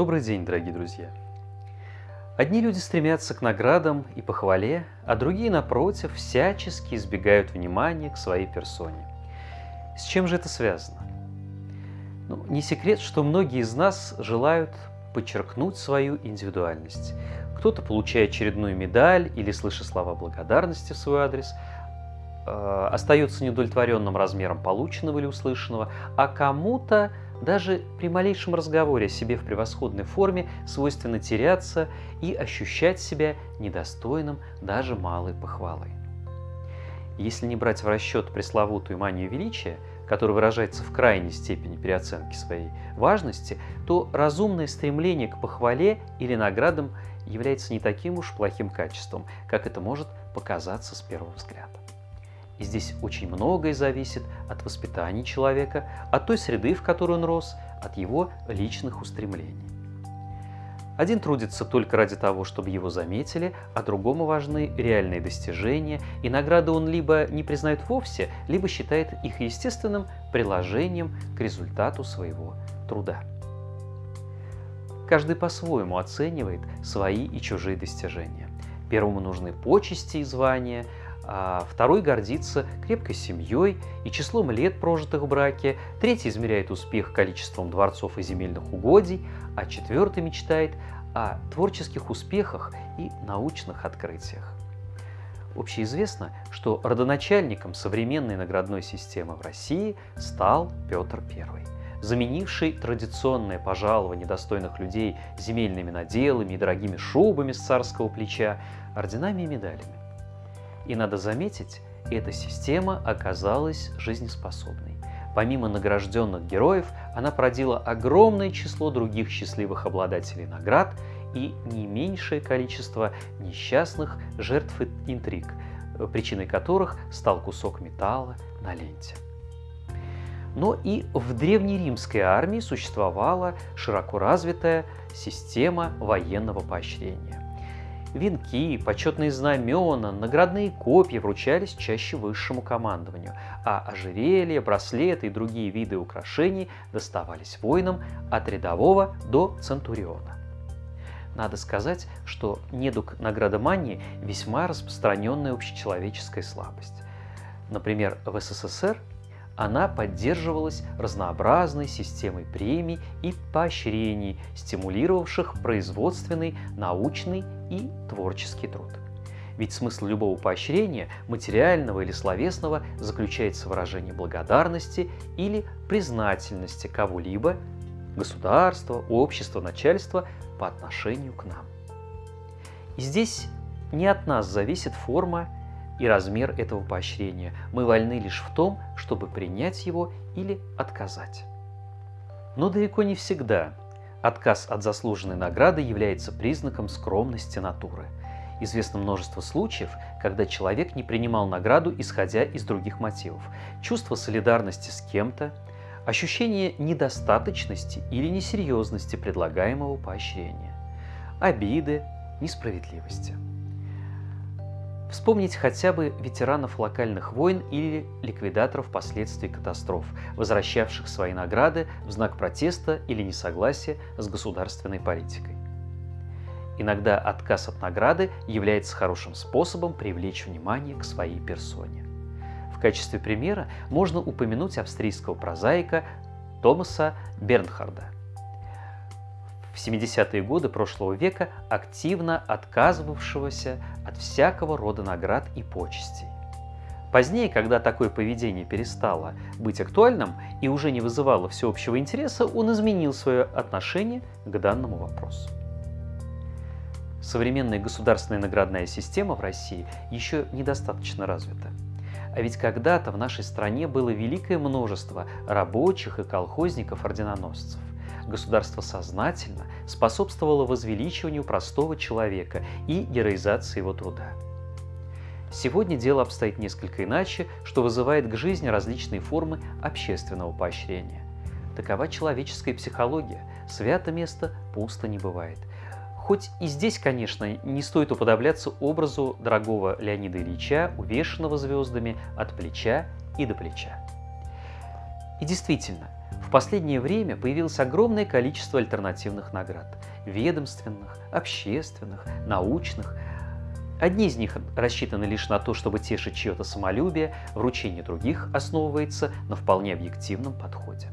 Добрый день, дорогие друзья! Одни люди стремятся к наградам и похвале, а другие, напротив, всячески избегают внимания к своей персоне. С чем же это связано? Ну, не секрет, что многие из нас желают подчеркнуть свою индивидуальность. Кто-то, получая очередную медаль или слыша слова благодарности в свой адрес, э, остается неудовлетворенным размером полученного или услышанного, а кому-то даже при малейшем разговоре о себе в превосходной форме свойственно теряться и ощущать себя недостойным даже малой похвалой. Если не брать в расчет пресловутую манию величия, которая выражается в крайней степени переоценки своей важности, то разумное стремление к похвале или наградам является не таким уж плохим качеством, как это может показаться с первого взгляда. И здесь очень многое зависит от воспитания человека, от той среды, в которой он рос, от его личных устремлений. Один трудится только ради того, чтобы его заметили, а другому важны реальные достижения, и награды он либо не признает вовсе, либо считает их естественным приложением к результату своего труда. Каждый по-своему оценивает свои и чужие достижения. Первому нужны почести и звания, а второй гордится крепкой семьей и числом лет, прожитых в браке, третий измеряет успех количеством дворцов и земельных угодий, а четвертый мечтает о творческих успехах и научных открытиях. Общеизвестно, что родоначальником современной наградной системы в России стал Петр I, заменивший традиционное пожалование достойных людей земельными наделами и дорогими шубами с царского плеча, орденами и медалями. И надо заметить, эта система оказалась жизнеспособной. Помимо награжденных героев, она породила огромное число других счастливых обладателей наград и не меньшее количество несчастных жертв интриг, причиной которых стал кусок металла на ленте. Но и в древнеримской армии существовала широко развитая система военного поощрения. Венки, почетные знамена, наградные копья вручались чаще высшему командованию, а ожерелья, браслеты и другие виды украшений доставались воинам от рядового до центуриона. Надо сказать, что недуг наградомании весьма распространенная общечеловеческая слабость. Например, в СССР она поддерживалась разнообразной системой премий и поощрений, стимулировавших производственный, научный и творческий труд. Ведь смысл любого поощрения, материального или словесного, заключается в выражении благодарности или признательности кого-либо, государства, общества, начальства по отношению к нам. И здесь не от нас зависит форма и размер этого поощрения. Мы вольны лишь в том, чтобы принять его или отказать. Но далеко не всегда отказ от заслуженной награды является признаком скромности натуры. Известно множество случаев, когда человек не принимал награду, исходя из других мотивов. Чувство солидарности с кем-то, ощущение недостаточности или несерьезности предлагаемого поощрения, обиды, несправедливости – Вспомнить хотя бы ветеранов локальных войн или ликвидаторов последствий катастроф, возвращавших свои награды в знак протеста или несогласия с государственной политикой. Иногда отказ от награды является хорошим способом привлечь внимание к своей персоне. В качестве примера можно упомянуть австрийского прозаика Томаса Бернхарда – в 70-е годы прошлого века активно отказывавшегося от всякого рода наград и почестей. Позднее, когда такое поведение перестало быть актуальным и уже не вызывало всеобщего интереса, он изменил свое отношение к данному вопросу. Современная государственная наградная система в России еще недостаточно развита. А ведь когда-то в нашей стране было великое множество рабочих и колхозников-орденоносцев государство сознательно способствовало возвеличиванию простого человека и героизации его труда. Сегодня дело обстоит несколько иначе, что вызывает к жизни различные формы общественного поощрения. Такова человеческая психология. Свято место пусто не бывает. Хоть и здесь, конечно, не стоит уподобляться образу дорогого Леонида Ильича, увешанного звездами от плеча и до плеча. И действительно, В последнее время появилось огромное количество альтернативных наград – ведомственных, общественных, научных. Одни из них рассчитаны лишь на то, чтобы тешить чье-то самолюбие, вручение других основывается на вполне объективном подходе.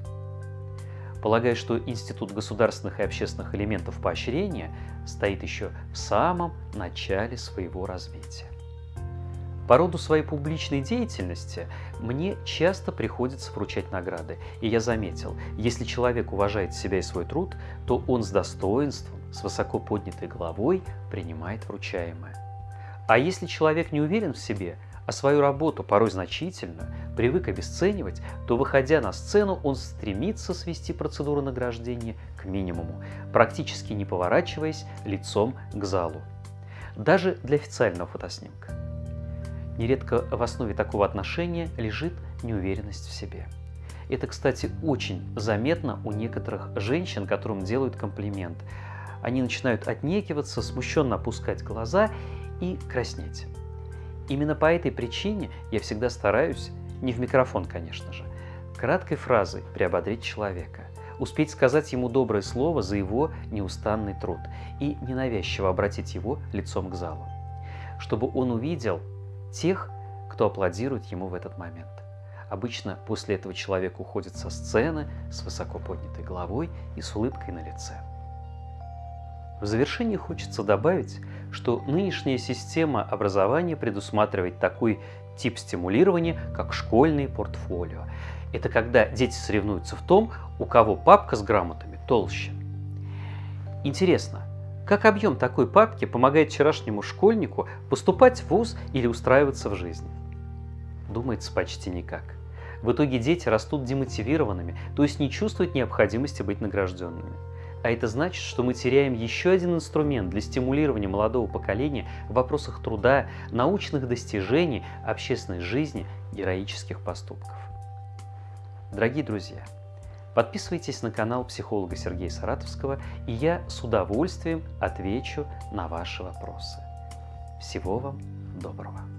Полагаю, что Институт государственных и общественных элементов поощрения стоит еще в самом начале своего развития. По роду своей публичной деятельности мне часто приходится вручать награды, и я заметил, если человек уважает себя и свой труд, то он с достоинством, с высоко поднятой головой принимает вручаемое. А если человек не уверен в себе, а свою работу, порой значительную, привык обесценивать, то, выходя на сцену, он стремится свести процедуру награждения к минимуму, практически не поворачиваясь лицом к залу. Даже для официального фотоснимка. Нередко в основе такого отношения лежит неуверенность в себе. Это, кстати, очень заметно у некоторых женщин, которым делают комплимент. Они начинают отнекиваться, смущенно опускать глаза и краснеть. Именно по этой причине я всегда стараюсь, не в микрофон, конечно же, краткой фразой приободрить человека, успеть сказать ему доброе слово за его неустанный труд и ненавязчиво обратить его лицом к залу, чтобы он увидел тех, кто аплодирует ему в этот момент. Обычно после этого человек уходит со сцены с высоко поднятой головой и с улыбкой на лице. В завершение хочется добавить, что нынешняя система образования предусматривает такой тип стимулирования, как школьные портфолио. Это когда дети соревнуются в том, у кого папка с грамотами толще. Интересно, как объем такой папки помогает вчерашнему школьнику поступать в ВУЗ или устраиваться в жизни? Думается, почти никак. В итоге дети растут демотивированными, то есть не чувствуют необходимости быть награжденными. А это значит, что мы теряем еще один инструмент для стимулирования молодого поколения в вопросах труда, научных достижений, общественной жизни, героических поступков. Дорогие друзья, Подписывайтесь на канал психолога Сергея Саратовского, и я с удовольствием отвечу на ваши вопросы. Всего вам доброго!